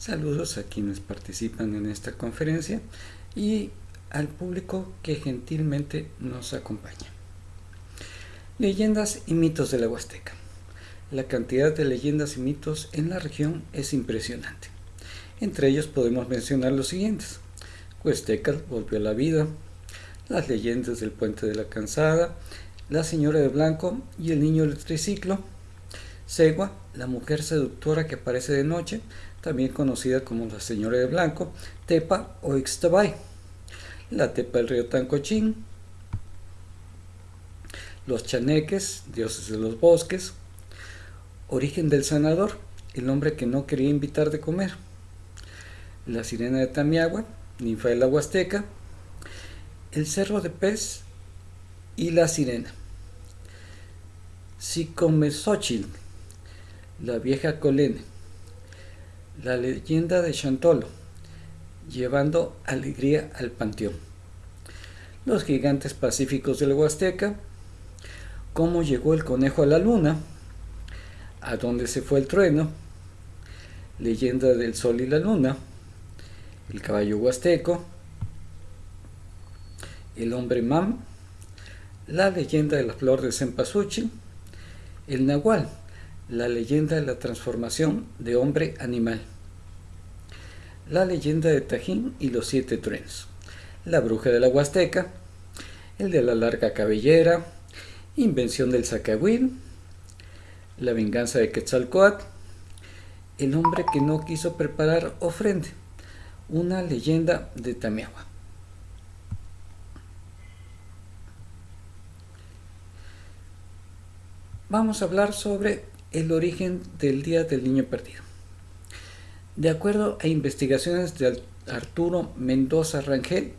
Saludos a quienes participan en esta conferencia y al público que gentilmente nos acompaña. Leyendas y mitos de la Huasteca. La cantidad de leyendas y mitos en la región es impresionante. Entre ellos podemos mencionar los siguientes. Huasteca volvió a la vida, las leyendas del puente de la cansada, la señora de blanco y el niño del triciclo, Segua, la mujer seductora que aparece de noche, también conocida como la Señora de Blanco, Tepa o Ixtabay, la Tepa del río Tancochín, los chaneques, dioses de los bosques, origen del sanador, el hombre que no quería invitar de comer, la sirena de Tamiagua, ninfa de la Huasteca, el cerro de pez y la sirena. Sicomesochil, la vieja colene, la leyenda de Chantolo, llevando alegría al panteón. Los gigantes pacíficos del Huasteca, cómo llegó el conejo a la luna, a dónde se fue el trueno, leyenda del sol y la luna, el caballo huasteco, el hombre mam, la leyenda de la flor de cempasúchil, el nahual, la leyenda de la transformación de hombre-animal. La leyenda de Tajín y los siete truenos. La bruja de la Huasteca. El de la larga cabellera. Invención del Zacahuil. La venganza de Quetzalcoatl. El hombre que no quiso preparar ofrenda. Una leyenda de Tamiagua. Vamos a hablar sobre el origen del Día del Niño Perdido. De acuerdo a investigaciones de Arturo Mendoza Rangel,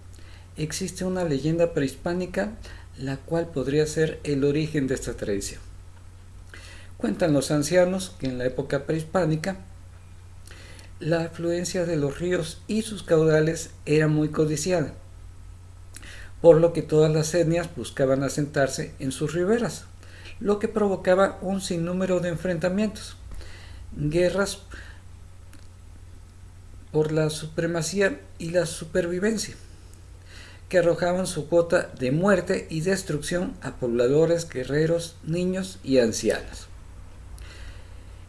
existe una leyenda prehispánica la cual podría ser el origen de esta tradición. Cuentan los ancianos que en la época prehispánica la afluencia de los ríos y sus caudales era muy codiciada, por lo que todas las etnias buscaban asentarse en sus riberas lo que provocaba un sinnúmero de enfrentamientos, guerras por la supremacía y la supervivencia, que arrojaban su cuota de muerte y destrucción a pobladores, guerreros, niños y ancianos.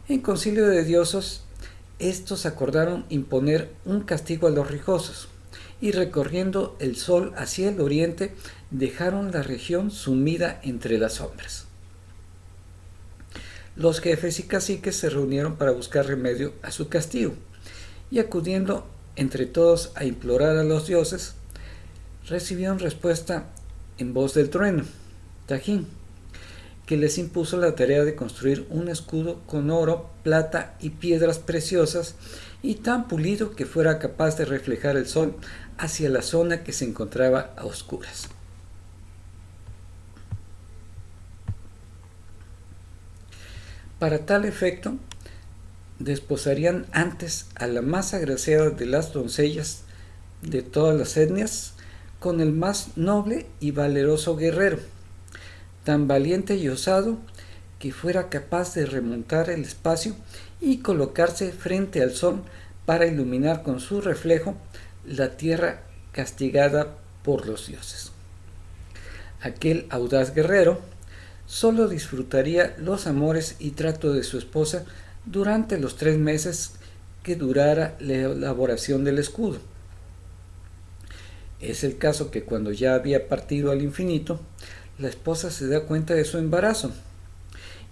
En concilio de diosos, estos acordaron imponer un castigo a los rijosos, y recorriendo el sol hacia el oriente, dejaron la región sumida entre las sombras. Los jefes y caciques se reunieron para buscar remedio a su castigo, y acudiendo entre todos a implorar a los dioses, recibieron respuesta en voz del trueno, Tajín, que les impuso la tarea de construir un escudo con oro, plata y piedras preciosas y tan pulido que fuera capaz de reflejar el sol hacia la zona que se encontraba a oscuras. Para tal efecto, desposarían antes a la más agraciada de las doncellas de todas las etnias con el más noble y valeroso guerrero, tan valiente y osado que fuera capaz de remontar el espacio y colocarse frente al sol para iluminar con su reflejo la tierra castigada por los dioses. Aquel audaz guerrero solo disfrutaría los amores y trato de su esposa durante los tres meses que durara la elaboración del escudo. Es el caso que cuando ya había partido al infinito, la esposa se da cuenta de su embarazo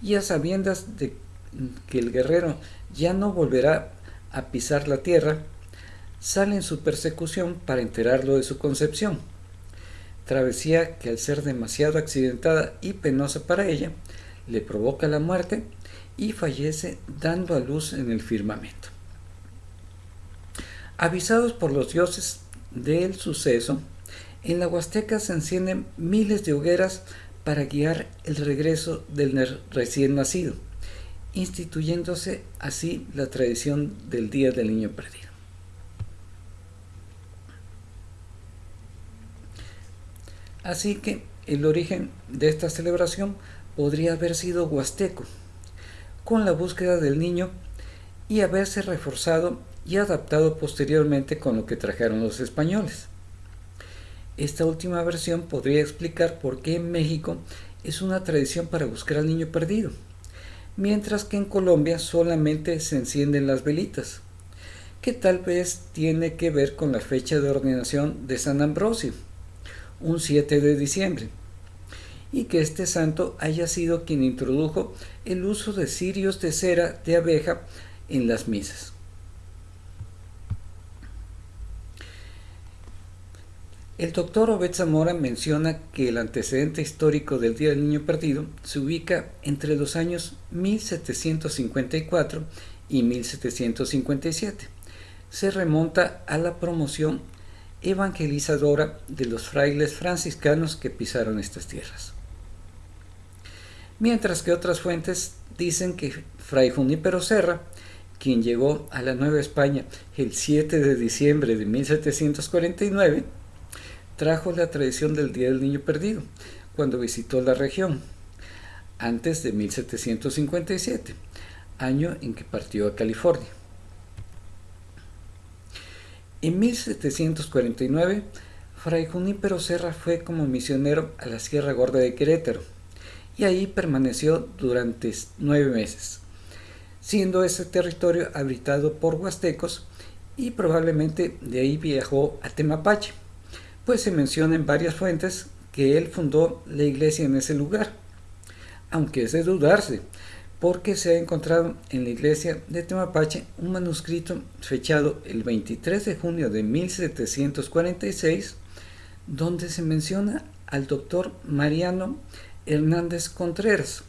y a sabiendas de que el guerrero ya no volverá a pisar la tierra, sale en su persecución para enterarlo de su concepción travesía que al ser demasiado accidentada y penosa para ella, le provoca la muerte y fallece dando a luz en el firmamento. Avisados por los dioses del suceso, en la Huasteca se encienden miles de hogueras para guiar el regreso del recién nacido, instituyéndose así la tradición del Día del Niño Perdido. Así que el origen de esta celebración podría haber sido huasteco, con la búsqueda del niño y haberse reforzado y adaptado posteriormente con lo que trajeron los españoles. Esta última versión podría explicar por qué en México es una tradición para buscar al niño perdido, mientras que en Colombia solamente se encienden las velitas, que tal vez tiene que ver con la fecha de ordenación de San Ambrosio, un 7 de diciembre, y que este santo haya sido quien introdujo el uso de cirios de cera de abeja en las misas. El doctor Obed Zamora menciona que el antecedente histórico del Día del Niño Perdido se ubica entre los años 1754 y 1757. Se remonta a la promoción evangelizadora de los frailes franciscanos que pisaron estas tierras. Mientras que otras fuentes dicen que Fray Junípero Serra, quien llegó a la Nueva España el 7 de diciembre de 1749, trajo la tradición del Día del Niño Perdido cuando visitó la región, antes de 1757, año en que partió a California. En 1749, Fray Junípero Serra fue como misionero a la Sierra Gorda de Querétaro y ahí permaneció durante nueve meses, siendo ese territorio habitado por huastecos y probablemente de ahí viajó a Temapache pues se menciona en varias fuentes que él fundó la iglesia en ese lugar, aunque es de dudarse, porque se ha encontrado en la iglesia de Temapache un manuscrito fechado el 23 de junio de 1746, donde se menciona al doctor Mariano Hernández Contreras,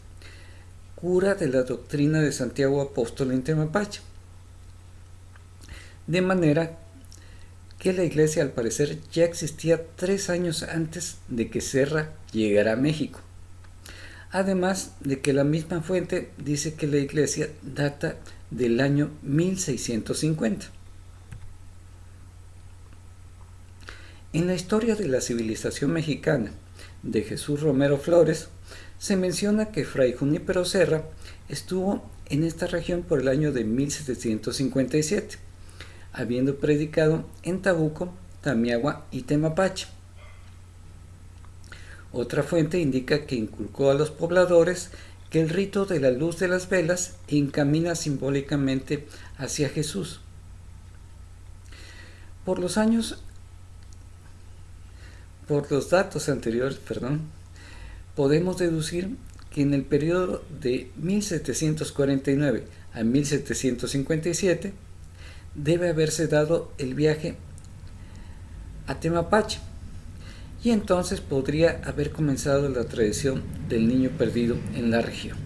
cura de la doctrina de Santiago Apóstol en Temapache. De manera que la iglesia al parecer ya existía tres años antes de que Serra llegara a México. Además de que la misma fuente dice que la iglesia data del año 1650. En la historia de la civilización mexicana de Jesús Romero Flores, se menciona que Fray Junípero Serra estuvo en esta región por el año de 1757 habiendo predicado en Tabuco, Tamiagua y Temapache. Otra fuente indica que inculcó a los pobladores que el rito de la luz de las velas encamina simbólicamente hacia Jesús. Por los años, por los datos anteriores, perdón, podemos deducir que en el periodo de 1749 a 1757 debe haberse dado el viaje a Temapache y entonces podría haber comenzado la tradición del niño perdido en la región.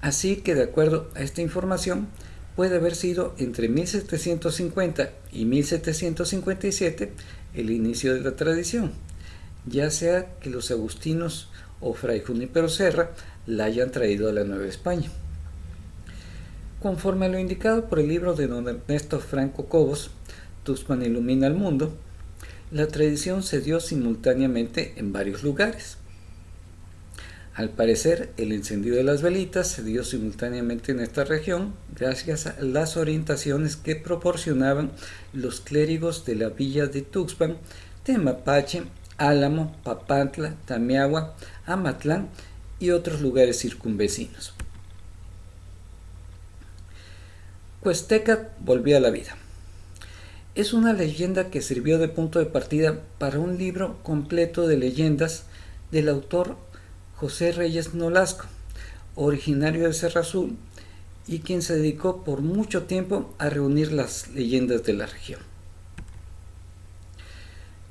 Así que de acuerdo a esta información, puede haber sido entre 1750 y 1757 el inicio de la tradición, ya sea que los agustinos o Fray Junípero Serra la hayan traído a la Nueva España. Conforme a lo indicado por el libro de don Ernesto Franco Cobos, Tuxpan ilumina el mundo, la tradición se dio simultáneamente en varios lugares. Al parecer, el encendido de las velitas se dio simultáneamente en esta región gracias a las orientaciones que proporcionaban los clérigos de la villa de Tuxpan, Temapache, Álamo, Papantla, Tamiagua, Amatlán y otros lugares circunvecinos. Cuesteca volvió a la vida. Es una leyenda que sirvió de punto de partida para un libro completo de leyendas del autor José Reyes Nolasco, originario de Serra Azul, y quien se dedicó por mucho tiempo a reunir las leyendas de la región.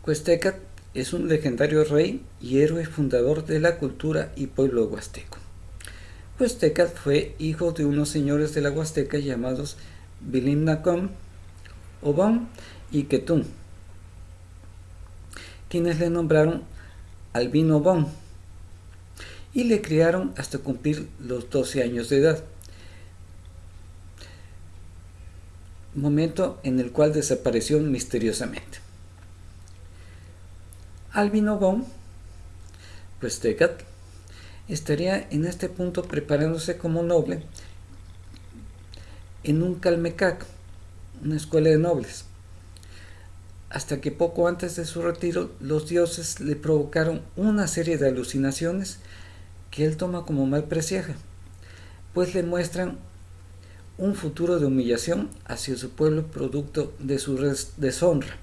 Cuesteca es un legendario rey y héroe fundador de la cultura y pueblo huasteco. Huasteca fue hijo de unos señores de la Huasteca llamados Bilimnacom, Obón y Ketún, quienes le nombraron Albino Obón y le criaron hasta cumplir los 12 años de edad, momento en el cual desapareció misteriosamente. Albino Obón, pues Tecat, estaría en este punto preparándose como noble en un calmecac, una escuela de nobles, hasta que poco antes de su retiro los dioses le provocaron una serie de alucinaciones que él toma como mal presagio, pues le muestran un futuro de humillación hacia su pueblo producto de su deshonra.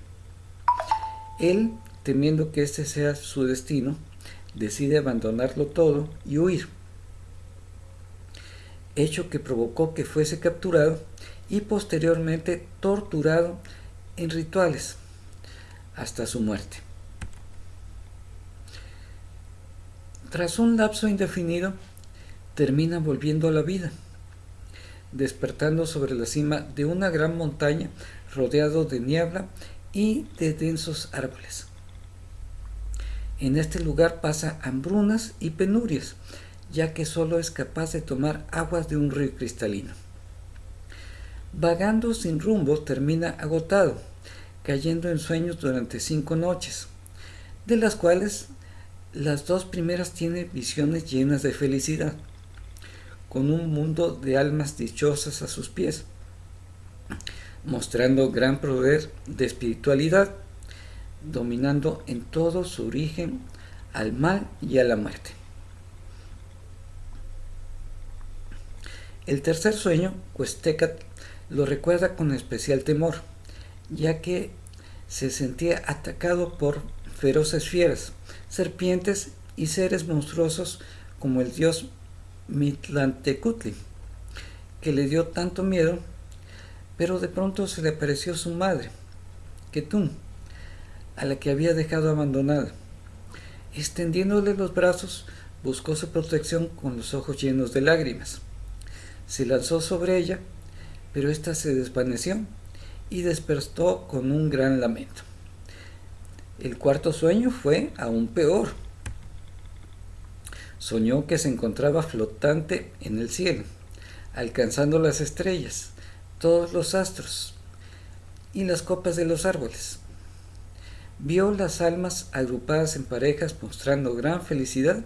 Él, temiendo que este sea su destino, decide abandonarlo todo y huir, hecho que provocó que fuese capturado y posteriormente torturado en rituales hasta su muerte. Tras un lapso indefinido, termina volviendo a la vida, despertando sobre la cima de una gran montaña rodeado de niebla y de densos árboles. En este lugar pasa hambrunas y penurias, ya que solo es capaz de tomar aguas de un río cristalino. Vagando sin rumbo termina agotado, cayendo en sueños durante cinco noches, de las cuales las dos primeras tiene visiones llenas de felicidad, con un mundo de almas dichosas a sus pies, mostrando gran poder de espiritualidad, dominando en todo su origen al mal y a la muerte. El tercer sueño, Cuestecat, lo recuerda con especial temor, ya que se sentía atacado por feroces fieras, serpientes y seres monstruosos como el dios Mitlantecutli, que le dio tanto miedo, pero de pronto se le apareció su madre, Ketun, a la que había dejado abandonada. Extendiéndole los brazos, buscó su protección con los ojos llenos de lágrimas. Se lanzó sobre ella, pero ésta se desvaneció y despertó con un gran lamento. El cuarto sueño fue aún peor. Soñó que se encontraba flotante en el cielo, alcanzando las estrellas, todos los astros y las copas de los árboles. Vio las almas agrupadas en parejas mostrando gran felicidad,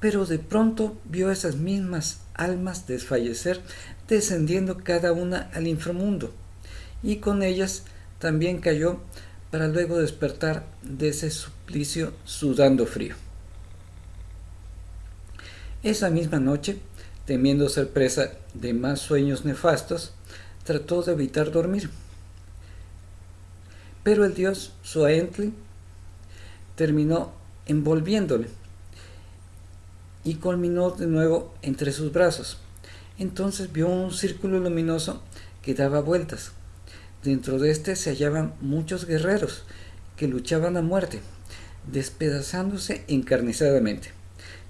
pero de pronto vio esas mismas almas desfallecer, descendiendo cada una al inframundo, y con ellas también cayó para luego despertar de ese suplicio sudando frío. Esa misma noche, temiendo ser presa de más sueños nefastos, trató de evitar dormir. Pero el dios Suaentli terminó envolviéndole y culminó de nuevo entre sus brazos. Entonces vio un círculo luminoso que daba vueltas Dentro de este se hallaban muchos guerreros que luchaban a muerte, despedazándose encarnizadamente.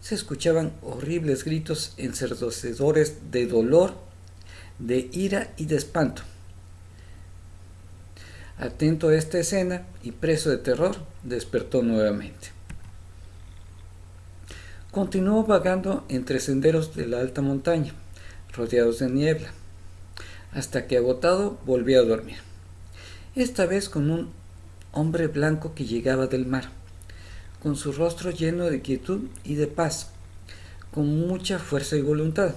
Se escuchaban horribles gritos ensordecedores de dolor, de ira y de espanto. Atento a esta escena y preso de terror, despertó nuevamente. Continuó vagando entre senderos de la alta montaña, rodeados de niebla hasta que agotado volvió a dormir. Esta vez con un hombre blanco que llegaba del mar, con su rostro lleno de quietud y de paz, con mucha fuerza y voluntad,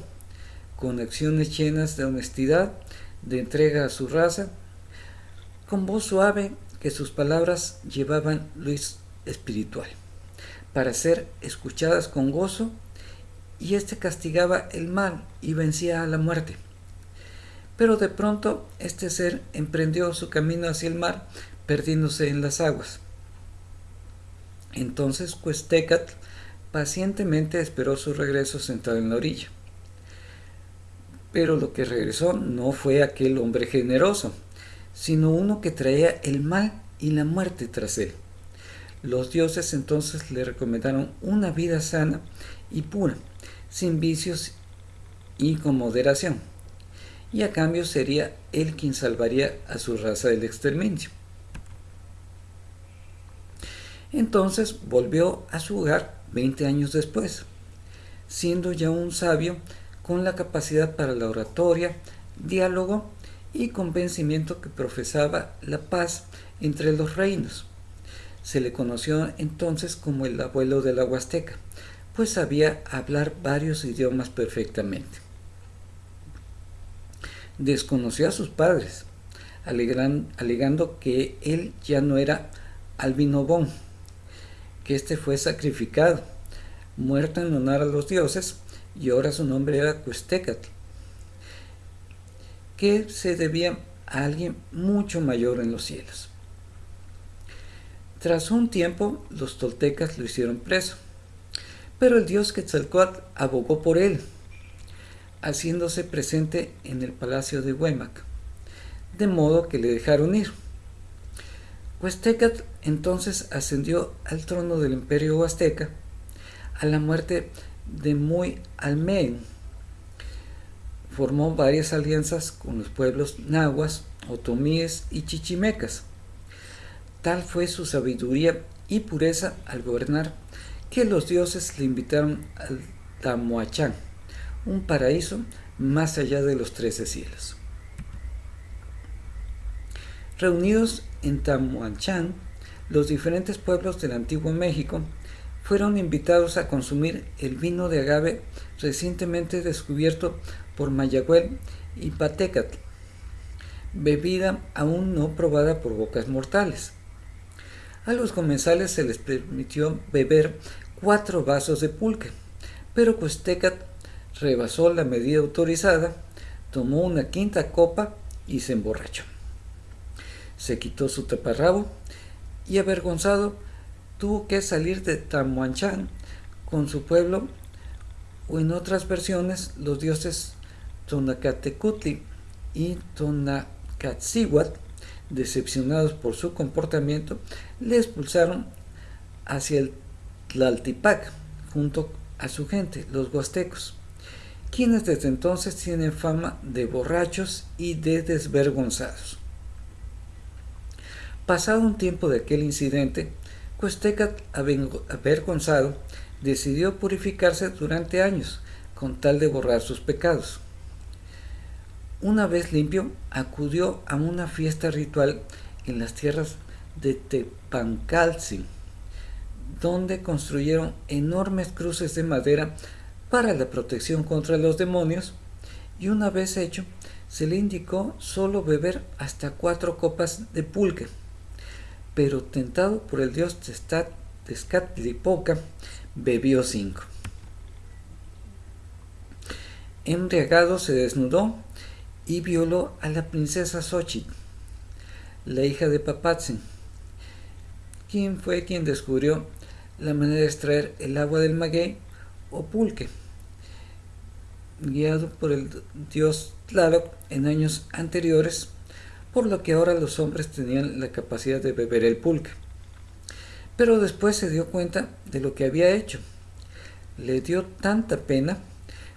con acciones llenas de honestidad, de entrega a su raza, con voz suave que sus palabras llevaban luz espiritual, para ser escuchadas con gozo, y éste castigaba el mal y vencía a la muerte. Pero de pronto este ser emprendió su camino hacia el mar, perdiéndose en las aguas. Entonces Cuestecat pacientemente esperó su regreso sentado en la orilla. Pero lo que regresó no fue aquel hombre generoso, sino uno que traía el mal y la muerte tras él. Los dioses entonces le recomendaron una vida sana y pura, sin vicios y con moderación y a cambio sería él quien salvaría a su raza del exterminio. Entonces volvió a su hogar 20 años después, siendo ya un sabio con la capacidad para la oratoria, diálogo y convencimiento que profesaba la paz entre los reinos. Se le conoció entonces como el abuelo de la Huasteca, pues sabía hablar varios idiomas perfectamente. Desconoció a sus padres, alegando que él ya no era Albinobón, que éste fue sacrificado, muerto en honor a los dioses, y ahora su nombre era Cuestecatl, que se debía a alguien mucho mayor en los cielos. Tras un tiempo, los toltecas lo hicieron preso, pero el dios Quetzalcoatl abogó por él, haciéndose presente en el palacio de Huemac, de modo que le dejaron ir. Huastecatl entonces ascendió al trono del imperio huasteca a la muerte de Muy Almein. Formó varias alianzas con los pueblos nahuas, otomíes y chichimecas Tal fue su sabiduría y pureza al gobernar que los dioses le invitaron al Tamuachán, un paraíso más allá de los trece cielos. Reunidos en Tamuachán, los diferentes pueblos del antiguo México fueron invitados a consumir el vino de agave recientemente descubierto por Mayagüel y Patecatl, bebida aún no probada por bocas mortales. A los comensales se les permitió beber cuatro vasos de pulque, pero Cuestecat rebasó la medida autorizada, tomó una quinta copa y se emborrachó. Se quitó su taparrabo y avergonzado tuvo que salir de Tamuanchán con su pueblo o en otras versiones los dioses Tonacatecutli y Tonacatsihuat decepcionados por su comportamiento, le expulsaron hacia el Tlaltipac junto a su gente, los huastecos, quienes desde entonces tienen fama de borrachos y de desvergonzados. Pasado un tiempo de aquel incidente, Cuestecat, avergonzado, decidió purificarse durante años con tal de borrar sus pecados. Una vez limpio, acudió a una fiesta ritual en las tierras de Tepancalzi, donde construyeron enormes cruces de madera para la protección contra los demonios, y una vez hecho, se le indicó solo beber hasta cuatro copas de pulque, pero tentado por el dios Tezcatlipoca, bebió cinco. Embriagado se desnudó y violó a la princesa Xochitl, la hija de Papatzin, quien fue quien descubrió la manera de extraer el agua del maguey o pulque, guiado por el dios Tlaloc en años anteriores, por lo que ahora los hombres tenían la capacidad de beber el pulque. Pero después se dio cuenta de lo que había hecho. Le dio tanta pena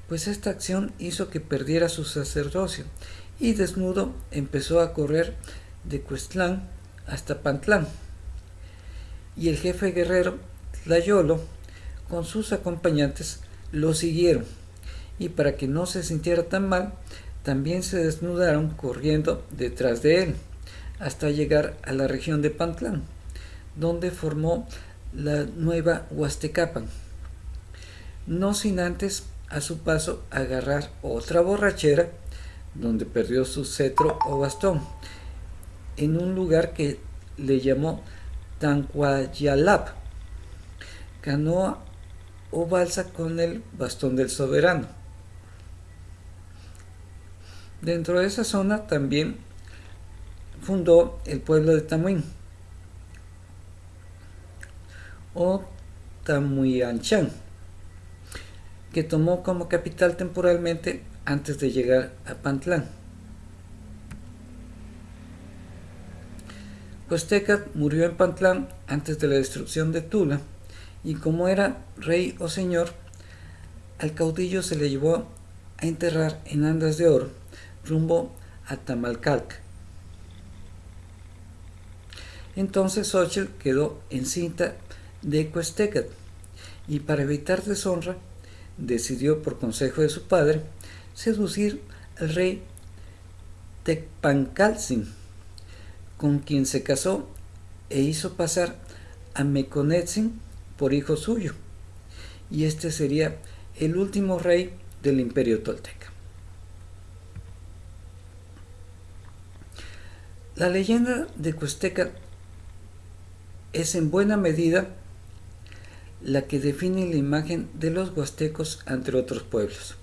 pues esta acción hizo que perdiera su sacerdocio y desnudo empezó a correr de Cuestlán hasta Pantlán. Y el jefe guerrero, Tlayolo, con sus acompañantes, lo siguieron, y para que no se sintiera tan mal, también se desnudaron corriendo detrás de él, hasta llegar a la región de Pantlán, donde formó la nueva Huastecapan, no sin antes a su paso agarrar otra borrachera donde perdió su cetro o bastón en un lugar que le llamó Tanquayalap, canoa o balsa con el bastón del soberano. Dentro de esa zona también fundó el pueblo de Tamuín o Tamuyanchan que tomó como capital temporalmente antes de llegar a Pantlán. Huasteca murió en Pantlán antes de la destrucción de Tula y como era rey o señor, al caudillo se le llevó a enterrar en andas de oro rumbo a Tamalcalc. Entonces Xochitl quedó encinta de Cuestecat y para evitar deshonra decidió por consejo de su padre seducir al rey Tecpancalzin, con quien se casó e hizo pasar a Meconetzin por hijo suyo, y este sería el último rey del imperio tolteca. La leyenda de Cuesteca es en buena medida la que define la imagen de los huastecos ante otros pueblos.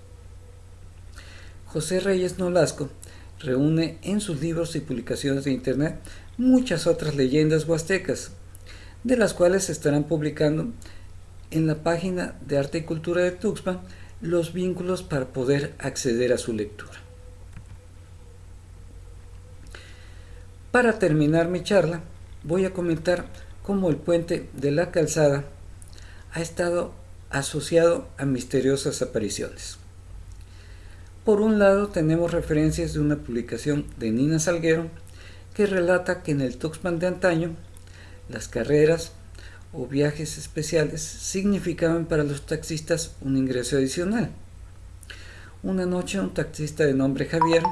José Reyes Nolasco reúne en sus libros y publicaciones de internet muchas otras leyendas huastecas, de las cuales se estarán publicando en la página de Arte y Cultura de Tuxpan los vínculos para poder acceder a su lectura. Para terminar mi charla, voy a comentar cómo el puente de la calzada ha estado asociado a misteriosas apariciones. Por un lado tenemos referencias de una publicación de Nina Salguero que relata que en el Tuxpan de antaño las carreras o viajes especiales significaban para los taxistas un ingreso adicional. Una noche un taxista de nombre Javier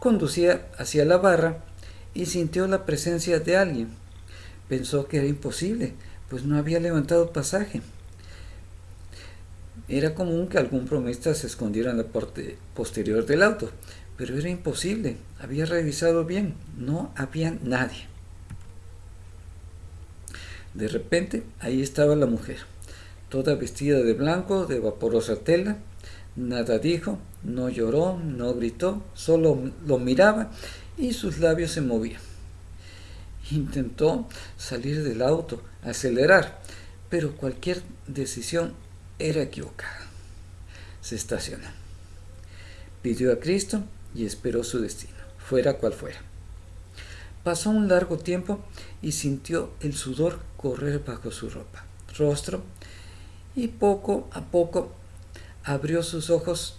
conducía hacia la barra y sintió la presencia de alguien. Pensó que era imposible, pues no había levantado pasaje. Era común que algún promesta se escondiera en la parte posterior del auto, pero era imposible. Había revisado bien, no había nadie. De repente, ahí estaba la mujer, toda vestida de blanco, de vaporosa tela. Nada dijo, no lloró, no gritó, solo lo miraba y sus labios se movían. Intentó salir del auto, acelerar, pero cualquier decisión era equivocada. Se estacionó. Pidió a Cristo y esperó su destino, fuera cual fuera. Pasó un largo tiempo y sintió el sudor correr bajo su ropa, rostro, y poco a poco abrió sus ojos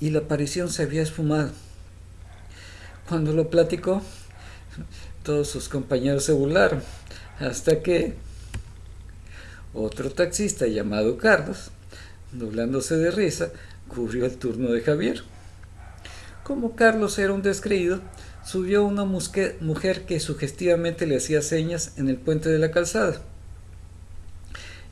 y la aparición se había esfumado. Cuando lo platicó, todos sus compañeros se burlaron, hasta que otro taxista llamado Carlos, doblándose de risa, cubrió el turno de Javier. Como Carlos era un descreído, subió una mujer que sugestivamente le hacía señas en el puente de la calzada.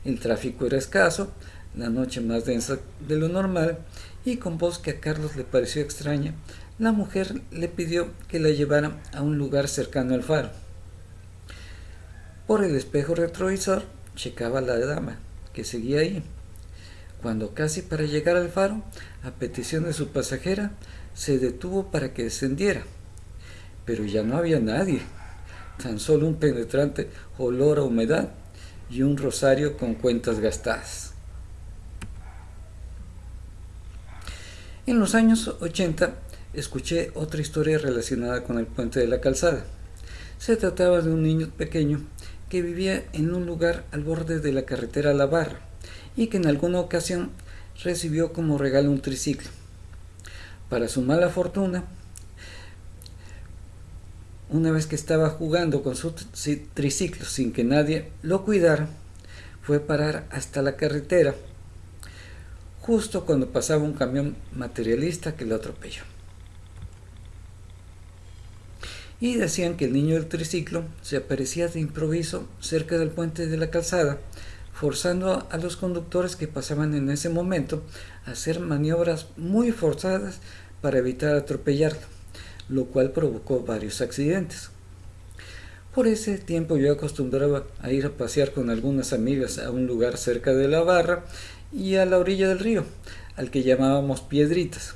El tráfico era escaso, la noche más densa de lo normal, y con voz que a Carlos le pareció extraña, la mujer le pidió que la llevara a un lugar cercano al faro. Por el espejo retrovisor checaba la dama, que seguía ahí. Cuando casi para llegar al faro, a petición de su pasajera, se detuvo para que descendiera. Pero ya no había nadie, tan solo un penetrante olor a humedad y un rosario con cuentas gastadas. En los años 80 escuché otra historia relacionada con el puente de la calzada. Se trataba de un niño pequeño que vivía en un lugar al borde de la carretera La Barra y que en alguna ocasión recibió como regalo un triciclo. Para su mala fortuna, una vez que estaba jugando con su triciclo sin que nadie lo cuidara, fue parar hasta la carretera justo cuando pasaba un camión materialista que lo atropelló. Y decían que el niño del triciclo se aparecía de improviso cerca del puente de la calzada, forzando a los conductores que pasaban en ese momento a hacer maniobras muy forzadas para evitar atropellarlo, lo cual provocó varios accidentes. Por ese tiempo yo acostumbraba a ir a pasear con algunas amigas a un lugar cerca de la barra y a la orilla del río, al que llamábamos Piedritas.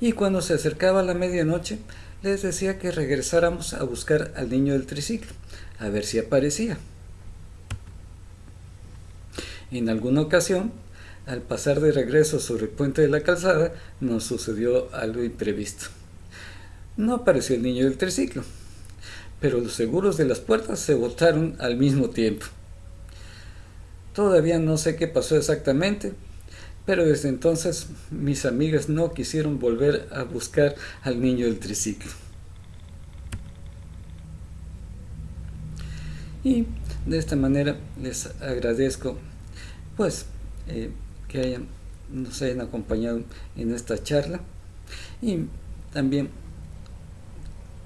Y cuando se acercaba la medianoche, les decía que regresáramos a buscar al niño del triciclo, a ver si aparecía. En alguna ocasión, al pasar de regreso sobre el puente de la calzada, nos sucedió algo imprevisto. No apareció el niño del triciclo, pero los seguros de las puertas se botaron al mismo tiempo. Todavía no sé qué pasó exactamente, pero desde entonces mis amigas no quisieron volver a buscar al niño del triciclo. Y de esta manera les agradezco pues eh, que hayan, nos hayan acompañado en esta charla y también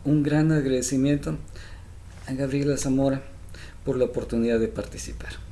un gran agradecimiento a Gabriela Zamora por la oportunidad de participar.